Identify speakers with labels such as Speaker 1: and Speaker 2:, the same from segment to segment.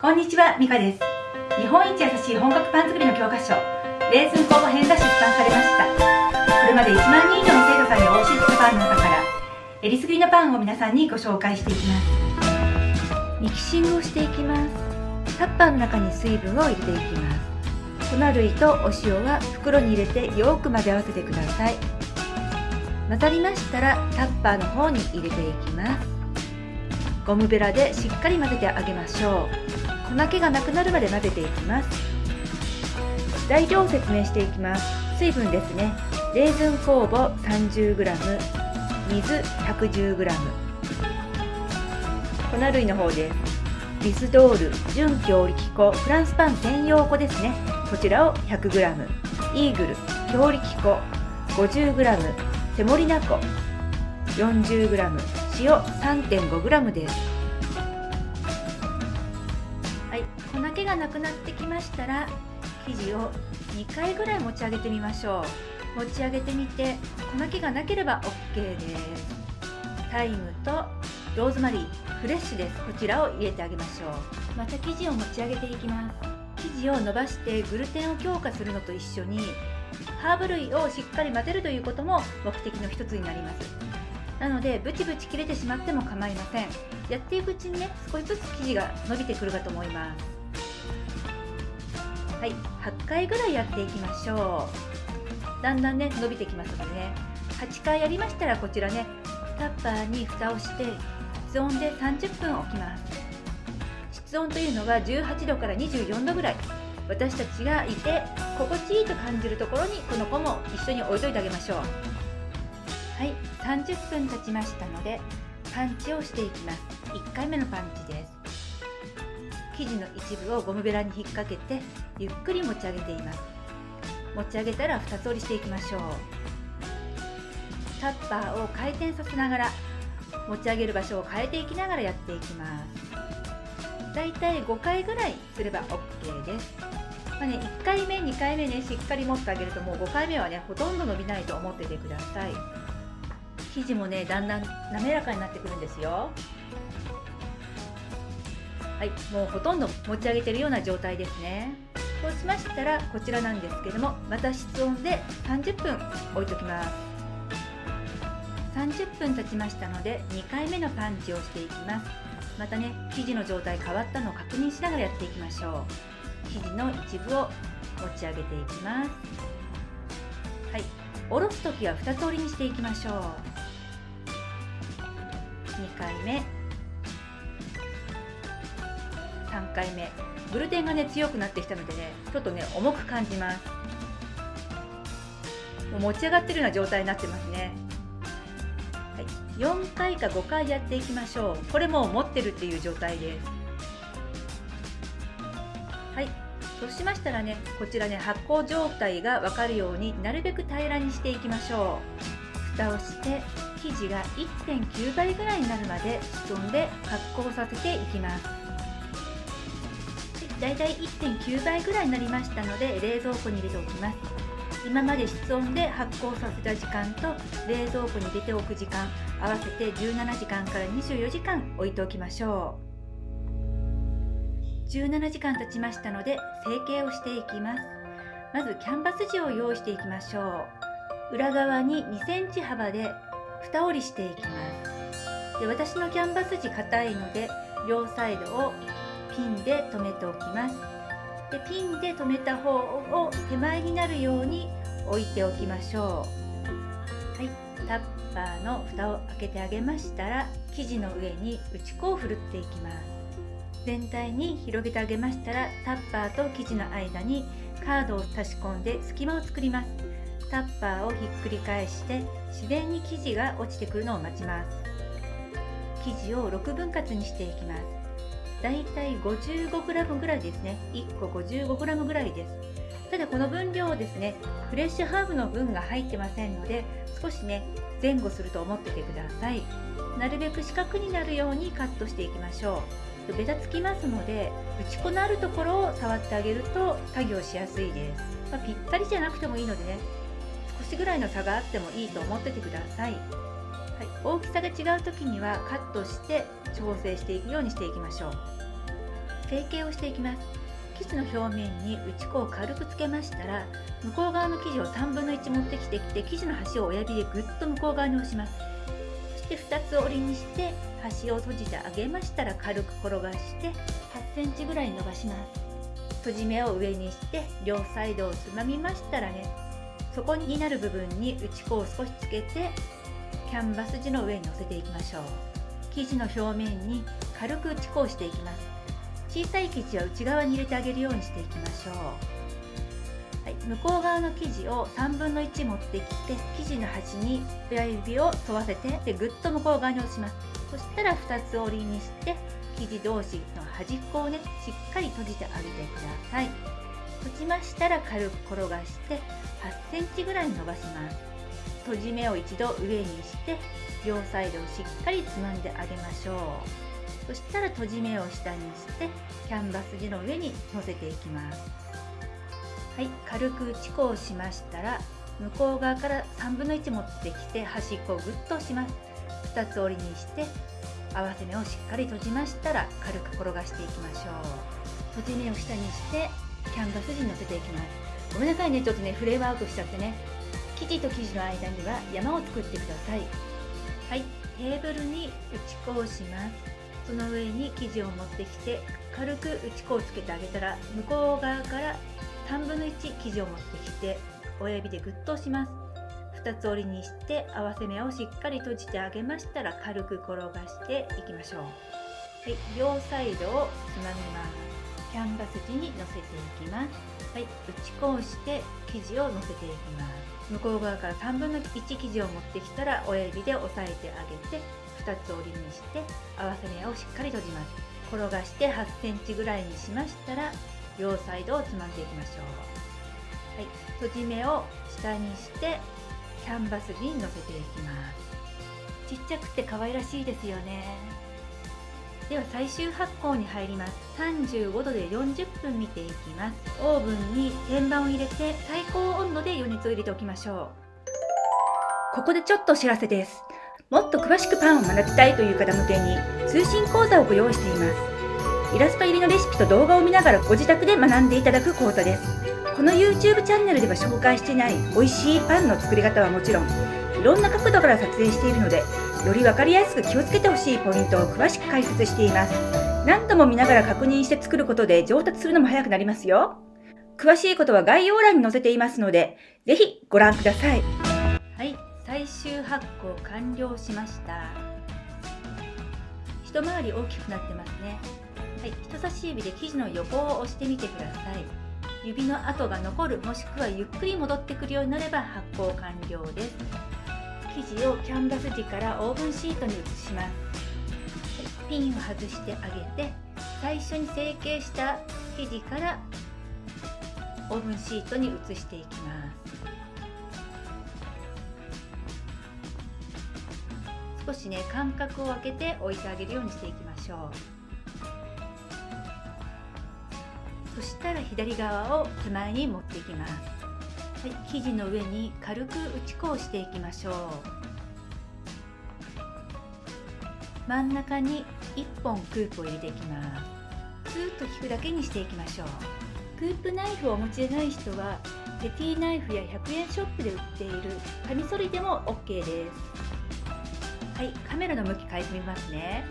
Speaker 1: こんにちは、ミカです。日本一優しい本格パン作りの教科書、レーズン工房編が出版されました。これまで1万人以上の生徒さんにお教えしたパンの中から、えりすぐりのパンを皆さんにご紹介していきます。
Speaker 2: ミキシングをしていきます。タッパーの中に水分を入れていきます。粉類とお塩は袋に入れてよく混ぜ合わせてください。混ざりましたらタッパーの方に入れていきます。ゴムベラでしっかり混ぜてあげましょう粉気がなくなるまで混ぜていきます。材料を説明していきます。水分ですね。レーズン酵母 30g 水 110g 粉類の方です。ビスドール純強力粉フランスパン専用粉ですね。こちらを 100g イーグル強力粉。50g セモリナ粉。40g 塩 3.5g です。粉気がなくなってきましたら生地を2回ぐらい持ち上げてみましょう。持ち上げてみて粉気がなければ OK です。タイムとローズマリーフレッシュです。こちらを入れてあげましょう。また生地を持ち上げていきます。生地を伸ばしてグルテンを強化するのと一緒にハーブ類をしっかり混ぜるということも目的の一つになります。なのでブチブチ切れてしまっても構いません。やっていくうちにね少しずつ生地が伸びてくるかと思いますはい8回ぐらいやっていきましょう。だんだんね伸びてきますのでね。8回やりましたらこちらねタッパーに蓋をして室温で30分置きます。室温というのは18度から24度ぐらい。私たちがいて心地いいと感じるところにこの子も一緒に置いといてあげましょう。はい30分経ちましたのでパンチをしていきます。1回目のパンチです。生地の一部をゴムベラに引っ掛けてゆっくり持ち上げています。持ち上げたら2つ折りしていきましょう。タッパーを回転させながら持ち上げる場所を変えていきながらやっていきます。だいたい5回ぐらいすれば OK です。まあね、1回目、2回目ねしっかり持ってあげるともう5回目はねほとんど伸びないと思っててください。生地もねだんだん滑らかになってくるんですよ。はいもうほとんど持ち上げてるような状態ですね。そうしましたらこちらなんですけどもまた室温で30分置いときます。30分経ちましたので2回目のパンチをしていきます。またね生地の状態変わったのを確認しながらやっていきましょう。生地の一部を持ち上げていきます。はい下ろす時は2つ折りにしていきましょう。2回目。3回目。グルテンがね強くなってきたのでねちょっとね重く感じます。もう持ち上がってるような状態になってますね、はい、4回か5回やっていきましょう。これも持ってるっていう状態です。はい。そうしましたらねこちらね発酵状態が分かるようになるべく平らにしていきましょう。蓋をして生地が1.9倍ぐらいになるまで室温で発酵させていきます。だいたい1.9倍ぐらいになりましたので冷蔵庫に入れておきます。今まで室温で発酵させた時間と冷蔵庫に入れておく時間合わせて17時間から24時間置いておきましょう。17時間経ちましたので成形をしていきます。まずキャンバス地を用意していきましょう。裏側に2センチ幅で蓋折りしていきます。で私のキャンバス地硬いので両サイドをピンで留めておきます。でピンで留めた方を手前になるように置いておきましょう。はい。タッパーの蓋を開けてあげましたら生地の上に打ち粉をふるっていきます。全体に広げてあげましたらタッパーと生地の間にカードを差し込んで隙間を作ります。タッパーをひっくり返して自然に生地が落ちてくるのを待ちます。生地を6分割にしていきます。だいたい 55g ぐらいですね。1個 55g ぐらいです。ただこの分量ですねフレッシュハーブの分が入ってませんので少しね前後すると思っててください。なるべく四角になるようにカットしていきましょう。ベタつきますので打ち粉のあるところを触ってあげると作業しやすいです、まあ、ぴったりじゃなくてもいいのでね少しぐらいの差があってもいいと思っててくださ、い、大きさが違う時にはカットして調整していくようにしていきましょう。成形をしていきます。生地の表面に打ち粉を軽くつけましたら向こう側の生地を3分の1持ってきてきて生地の端を親指でぐっと向こう側に押します。そして2つ折りにして端を閉じてあげましたら軽く転がして8センチぐらい伸ばします。閉じ目を上にして両サイドをつまみましたらね。底になる部分に打ち粉を少しつけてキャンバス地の上に乗せていきましょう。生地の表面に軽く打ち粉をしていきます。小さい生地は内側に入れてあげるようにしていきましょう、はい、向こう側の生地を3分の1持ってきて生地の端に親指を沿わせてでぐっと向こう側に押します。そしたら2つ折りにして生地同士の端っこをねしっかり閉じてあげてください。閉じましたら軽く転がして8センチぐらい伸ばします。閉じ目を一度上にして両サイドをしっかりつまんであげましょう。そしたら閉じ目を下にしてキャンバス地の上に乗せていきます。はい軽く打ち粉をしましたら向こう側から3分の1持ってきて端っこをぐっとします。2つ折りにして合わせ目をしっかり閉じましたら軽く転がしていきましょう。閉じ目を下にしてキャンバス地に乗せていきます。ごめんなさいねちょっとねフレームワークしちゃってね。生地と生地の間には山を作ってください。はい。テーブルに打ち粉をします。その上に生地を持ってきて軽く打ち粉をつけてあげたら向こう側から3分の1生地を持ってきて親指でグッと押します。2つ折りにして合わせ目をしっかり閉じてあげましたら軽く転がしていきましょう、はい、両サイドをつまみます。キャンバス地に乗せていきます。はい、打ち粉をして生地を乗せていきます向こう側から3分の1生地を持ってきたら親指で押さえてあげて2つ折りにして合わせ目をしっかり閉じます。転がして8センチぐらいにしましたら両サイドをつまんでいきましょう、はい、閉じ目を下にしてキャンバスに乗せていきます。ちっちゃくて可愛らしいですよね。では最終発酵に入ります。35度で40分見ていきます。オーブンに天板を入れて最高温度で余熱を入れておきましょう。ここでちょっとお知らせです。もっと詳しくパンを学びたいという方向けに通信講座をご用意しています。イラスト入りのレシピと動画を見ながらご自宅で学んでいただく講座です。この YouTube チャンネルでは紹介していない美味しいパンの作り方はもちろんいろんな角度から撮影しているのでより分かりやすく気をつけてほしいポイントを詳しく解説しています。何度も見ながら確認して作ることで上達するのも早くなりますよ。詳しいことは概要欄に載せていますのでぜひご覧ください。はい最終発酵完了しました。一回り大きくなってますね。はい人差し指で生地の横を押してみてください。指の跡が残るもしくはゆっくり戻ってくるようになれば発酵完了です。生地をキャンバス地からオーブンシートに移します。ピンを外してあげて最初に成形した生地からオーブンシートに移していきます。少しね間隔を空けて置いてあげるようにしていきましょう。そしたら左側を手前に持っていきます、はい、生地の上に軽く打ち粉をしていきましょう。真ん中に1本クープを入れていきます。スーッと引くだけにしていきましょう。クープナイフをお持ちでない人はペティナイフや100円ショップで売っているカミソリでも OK です。はいカメラの向き変えてみますね。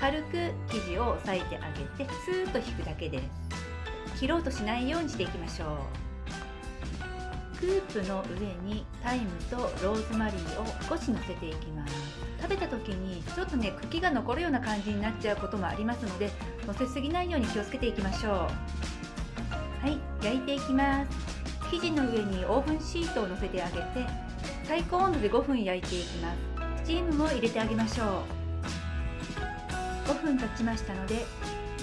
Speaker 2: 軽く生地を押さえてあげてスーッと引くだけです。切ろうとしないようにしていきましょう。クープの上にタイムとローズマリーを少し乗せていきます食べた時にちょっとね茎が残るような感じになっちゃうこともありますので乗せすぎないように気をつけていきましょう。はい焼いていきます。生地の上にオーブンシートを乗せてあげて最高温度で5分焼いていきます。スチームも入れてあげましょう。5分経ちましたので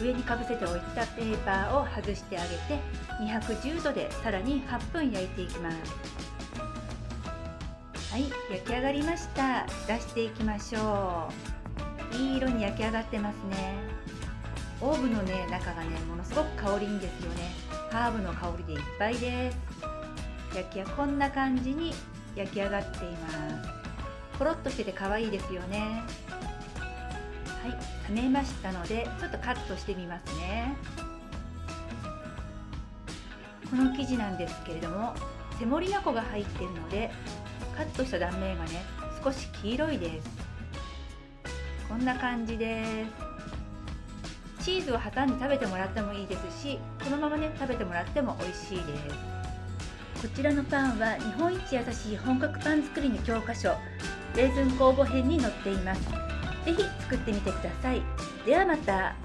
Speaker 2: 上にかぶせておいたペーパーを外してあげて210度でさらに8分焼いていきます。はい焼き上がりました。出していきましょう。いい色に焼き上がってますね。オーブのね中がねものすごく香りいいんですよね。ハーブの香りでいっぱいです。焼きはこんな感じに焼き上がっています。ポロッとしてて可愛いですよね。はい冷めましたのでちょっとカットしてみますね。この生地なんですけれどもセモリナ粉が入っているのでカットした断面がね少し黄色いです。こんな感じです。チーズを挟んで食べてもらってもいいですしこのままね食べてもらっても美味しいです。こちらのパンは日本一優しい本格パン作りの教科書レーズン酵母編に載っています。ぜひ作ってみてください。ではまた。